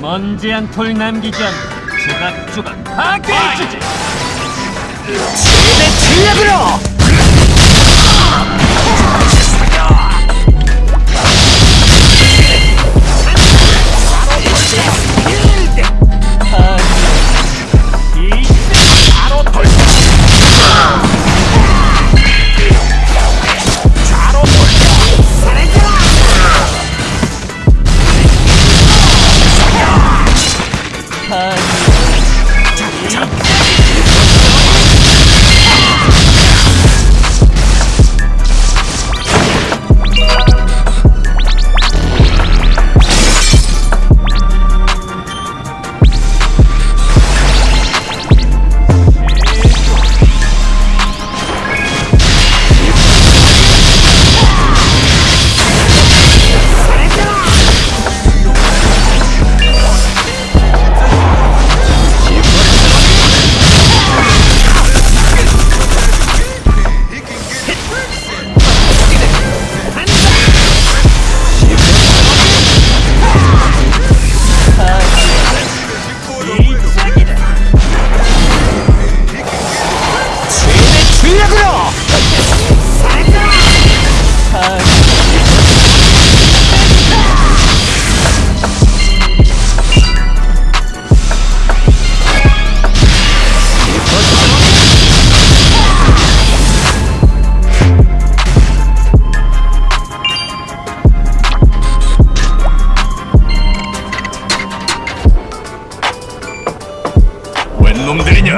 먼지 한 톨 남기지 않고 조각조각 파괴해주지 내 전략으로! 내 웬 놈들이냐?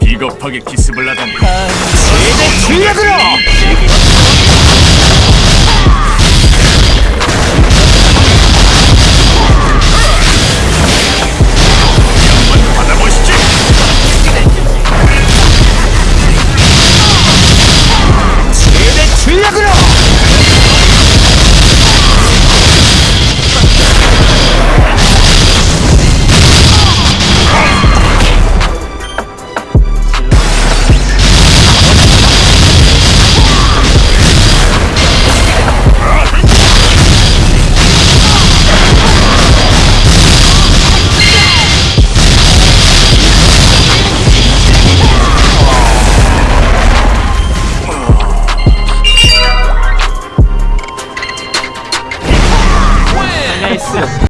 비겁하게 기습을 하다니 아, 제대 출력으로!